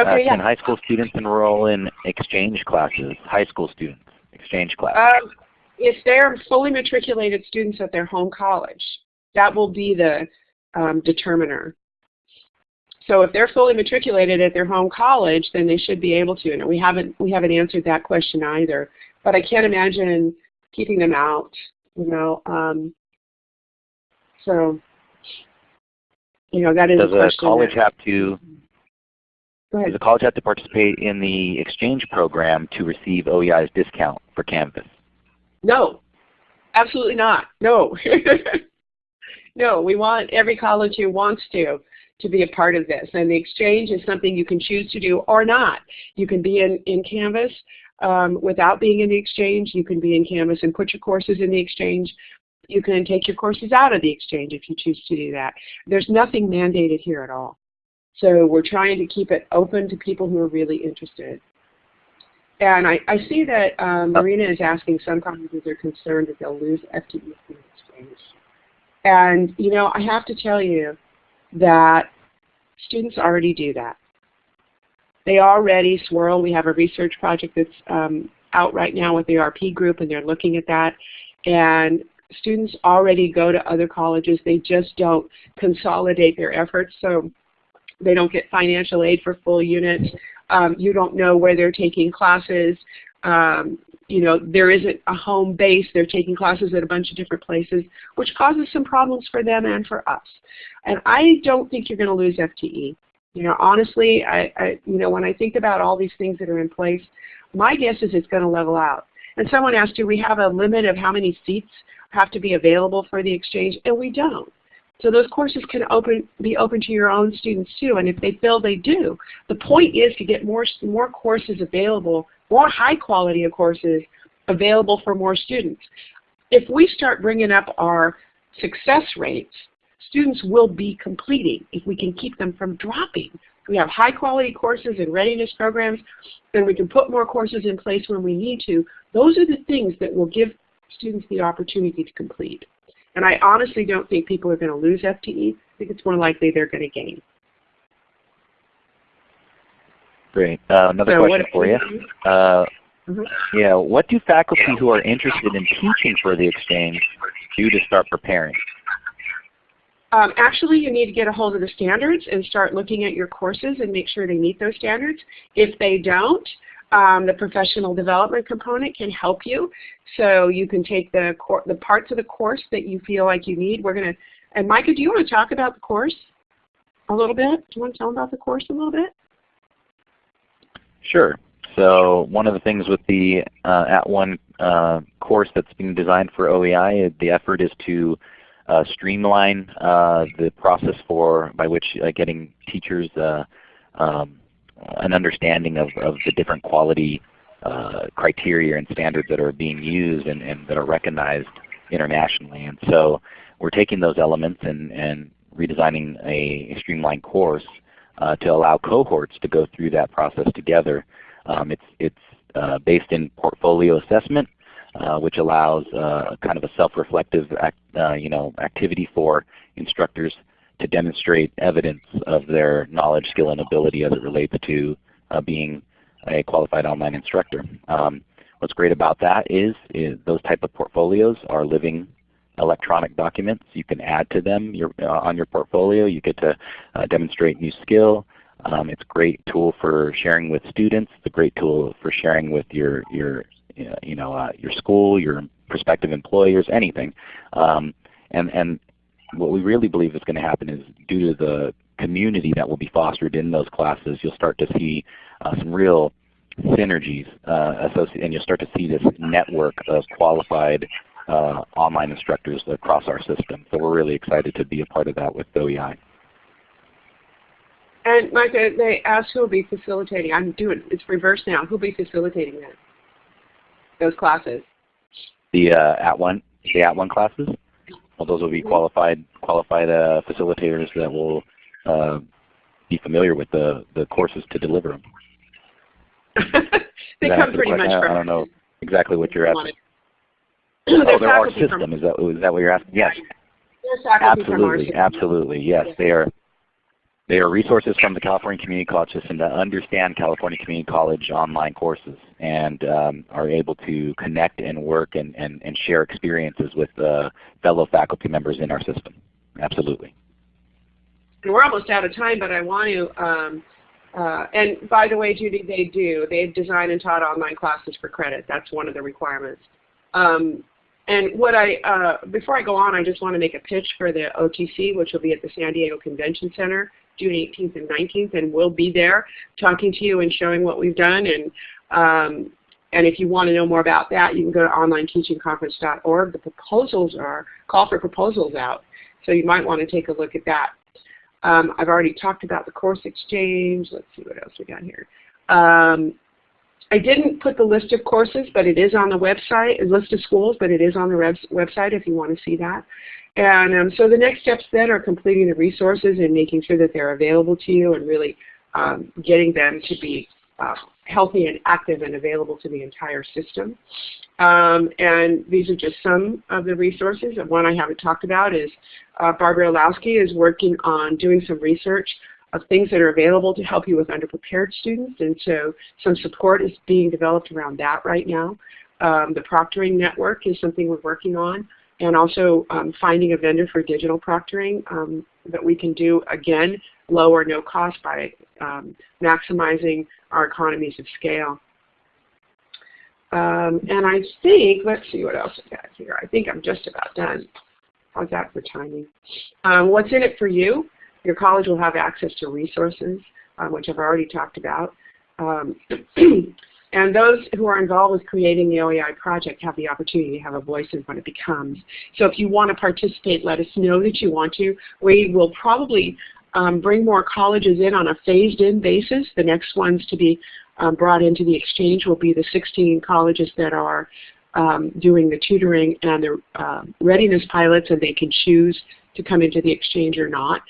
Okay, uh, yeah. Can high school students enroll in exchange classes? High school students. exchange classes. Um, if they're fully matriculated students at their home college, that will be the um, determiner. So if they're fully matriculated at their home college, then they should be able to. And we haven't we haven't answered that question either. But I can't imagine keeping them out. You know, um, so you know that is Does a a college that- have to Does a college have to participate in the exchange program to receive OEI's discount for Canvas? No, absolutely not. No. no, we want every college who wants to to be a part of this. And the exchange is something you can choose to do or not. You can be in, in Canvas um, without being in the exchange. You can be in Canvas and put your courses in the exchange. You can take your courses out of the exchange if you choose to do that. There's nothing mandated here at all. So we're trying to keep it open to people who are really interested. And I, I see that um, Marina is asking some colleges are concerned that they'll lose FTE exchange. And you know, I have to tell you that students already do that. They already swirl. We have a research project that's um, out right now with the RP group, and they're looking at that. And students already go to other colleges. They just don't consolidate their efforts. So they don't get financial aid for full units. Um, you don't know where they're taking classes. Um, you know, there isn't a home base. They're taking classes at a bunch of different places, which causes some problems for them and for us. And I don't think you're going to lose FTE. You know, honestly, I, I, you know, when I think about all these things that are in place, my guess is it's going to level out. And someone asked, do we have a limit of how many seats have to be available for the exchange? And we don't. So those courses can open, be open to your own students too, and if they feel they do. The point is to get more, more courses available, more high quality of courses available for more students. If we start bringing up our success rates, students will be completing if we can keep them from dropping. We have high quality courses and readiness programs, and we can put more courses in place when we need to. Those are the things that will give students the opportunity to complete. And I honestly don't think people are going to lose FTE. I think it's more likely they're going to gain. Great. Uh, another So question for you. Uh, Mhm. Yeah, what do faculty who are interested in teaching for the exchange do to start preparing? Um, actually, you need to get a hold of the standards and start looking at your courses and make sure they meet those standards. If they don't, um, the professional development component can help you. So you can take the, the parts of the course that you feel like you need. We're going to, and Micah, do you want to talk about the course a little bit? Do you want to tell them about the course a little bit? Sure. So one of the things with the uh, @ONE uh, course that's being designed for OEI, the effort is to uh, streamline uh, the process for by which uh, getting teachers uh, um, an understanding of, of the different quality uh, criteria and standards that are being used and, and that are recognized internationally. And so we're taking those elements and, and redesigning a, a streamlined course uh, to allow cohorts to go through that process together. Um, it's it's uh, based in portfolio assessment, uh, which allows uh, kind of a self-reflective uh, you know activity for instructors to demonstrate evidence of their knowledge, skill, and ability as it relates to uh, being a qualified online instructor. Um, what's great about that is, is those type of portfolios are living electronic documents. You can add to them your, uh, on your portfolio. You get to uh, demonstrate new skill. Um, it's a great tool for sharing with students. It's a great tool for sharing with your your you know uh, your school, your prospective employers, anything. Um, and and what we really believe is going to happen is due to the community that will be fostered in those classes, you'll start to see uh, some real synergies uh, associated, and you'll start to see this network of qualified uh, online instructors across our system. So we're really excited to be a part of that with OEI. And Micah, they asked who will be facilitating. I'm doing it's reverse now. Who will be facilitating that? Those classes. The uh, @ONE the @ONE classes. Well, those will be qualified qualified uh, facilitators that will uh, be familiar with the the courses to deliver them. they come pretty much? I- from. I don't know exactly what you're asking. Oh, they're our system. Is that is that what you're asking? Yes, they're faculty from our absolutely, absolutely. Yes, they are. They are resources from the California Community College System that understand California Community College online courses and um, are able to connect and work and, and, and share experiences with uh, fellow faculty members in our system. Absolutely. And we're almost out of time, but I want to, um, uh, and by the way, Judy, they do. They've designed and taught online classes for credit. That's one of the requirements. Um, and what I, uh, before I go on, I just want to make a pitch for the OTC, which will be at the San Diego Convention Center. June 18th and 19th, and we'll be there talking to you and showing what we've done. And um, and if you want to know more about that, you can go to onlineteachingconference.org. The proposals are call for proposals out, so you might want to take a look at that. Um, I've already talked about the course exchange. Let's see what else we got here. Um, I didn't put the list of courses, but it is on the website, list of schools, but it is on the website if you want to see that. And um, so the next steps then are completing the resources and making sure that they're available to you and really um, getting them to be uh, healthy and active and available to the entire system. Um, and these are just some of the resources. One I haven't talked about is uh, Barbara Illowsky is working on doing some research of things that are available to help you with underprepared students. And so some support is being developed around that right now. Um, the proctoring network is something we're working on and also um, finding a vendor for digital proctoring um, that we can do, again, low or no cost by um, maximizing our economies of scale. Um, and I think, let's see what else I got here. I think I'm just about done. How's that for timing? Um, what's in it for you? Your college will have access to resources, um, which I've already talked about. And those who are involved with creating the OEI project have the opportunity to have a voice in what it becomes. So if you want to participate, let us know that you want to. We will probably um, bring more colleges in on a phased-in basis. The next ones to be um, brought into the exchange will be the 16 colleges that are um, doing the tutoring and the uh, readiness pilots, and they can choose to come into the exchange or not.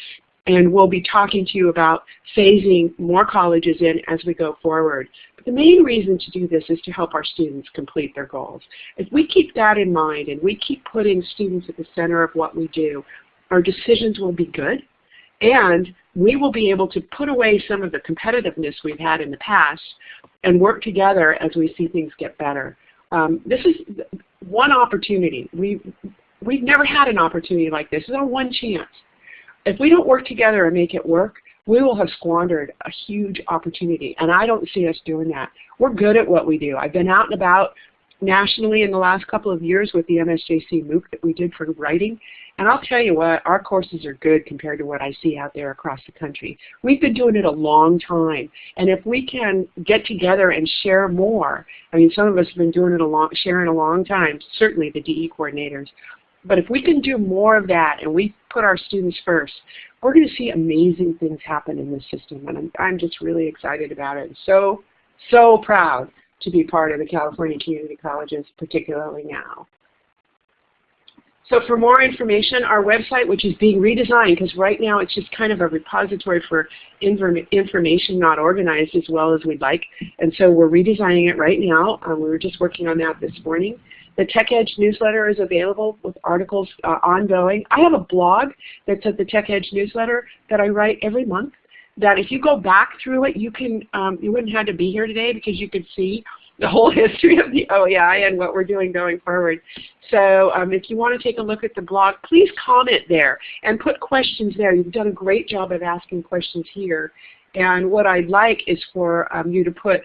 And we'll be talking to you about phasing more colleges in as we go forward. But The main reason to do this is to help our students complete their goals. If we keep that in mind and we keep putting students at the center of what we do, our decisions will be good and we will be able to put away some of the competitiveness we've had in the past and work together as we see things get better. Um, this is one opportunity. We, we've never had an opportunity like this. It's our one chance. If we don't work together and make it work, we will have squandered a huge opportunity. And I don't see us doing that. We're good at what we do. I've been out and about nationally in the last couple of years with the MSJC MOOC that we did for writing. And I'll tell you what, our courses are good compared to what I see out there across the country. We've been doing it a long time. And if we can get together and share more, I mean, some of us have been doing it a long, sharing a long time, certainly the DE coordinators. But if we can do more of that and we put our students first, we're going to see amazing things happen in this system. And I'm, I'm just really excited about it. So, so proud to be part of the California Community Colleges, particularly now. So for more information, our website, which is being redesigned, because right now it's just kind of a repository for information not organized as well as we'd like. And so we're redesigning it right now. Um, we were just working on that this morning. The Tech Edge newsletter is available with articles uh, ongoing. I have a blog that's at the Tech Edge newsletter that I write every month that if you go back through it, you can um, you wouldn't have to be here today because you could see the whole history of the OEI and what we're doing going forward. So um, if you want to take a look at the blog, please comment there and put questions there. You've done a great job of asking questions here. And what I'd like is for um, you to put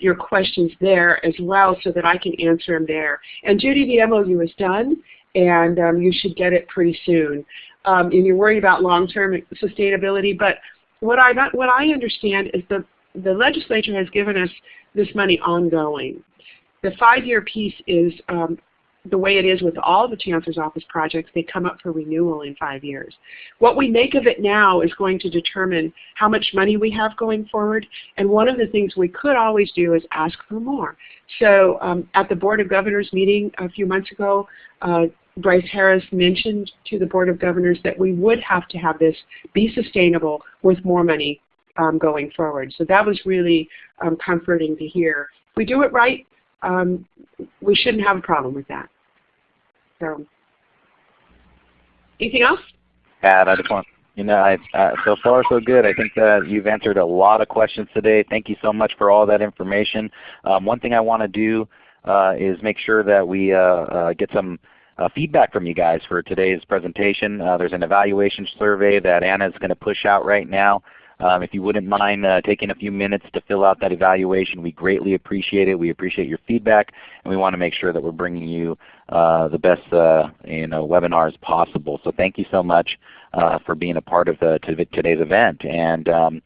your questions there as well so that I can answer them there. And Judy, the MOU is done and um, you should get it pretty soon. Um, and you're worried about long-term sustainability, but what I, what I understand is the, the legislature has given us this money ongoing. The five-year piece is um, the way it is with all the Chancellor's Office projects, they come up for renewal in five years. What we make of it now is going to determine how much money we have going forward, and one of the things we could always do is ask for more. So um, at the Board of Governors meeting a few months ago, uh, Brice Harris mentioned to the Board of Governors that we would have to have this be sustainable with more money um, going forward. So that was really um, comforting to hear. If we do it right, um, we shouldn't have a problem with that. So, anything else? Add, I just want You know, I, uh, so far so good. I think that you've answered a lot of questions today. Thank you so much for all that information. Um, one thing I want to do uh, is make sure that we uh, uh get some uh, feedback from you guys for today's presentation. Uh, there's an evaluation survey that Anna is going to push out right now. Um, if you wouldn't mind uh, taking a few minutes to fill out that evaluation, we greatly appreciate it. We appreciate your feedback, and we want to make sure that we're bringing you uh, the best uh, you know, webinars possible. So thank you so much uh, for being a part of the, today's event. And um,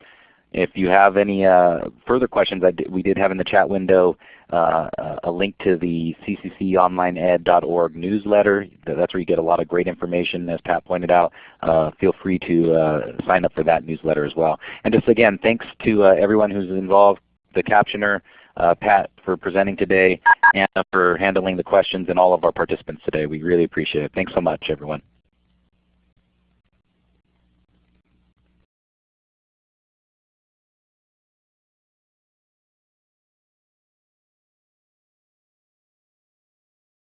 if you have any uh, further questions, we did have in the chat window uh, a link to the ccconlineed.org newsletter. That's where you get a lot of great information as Pat pointed out. Uh, feel free to uh, sign up for that newsletter as well. And just again, thanks to uh, everyone who's involved, the captioner, uh, Pat for presenting today, Anna for handling the questions, and all of our participants today. We really appreciate it. Thanks so much everyone.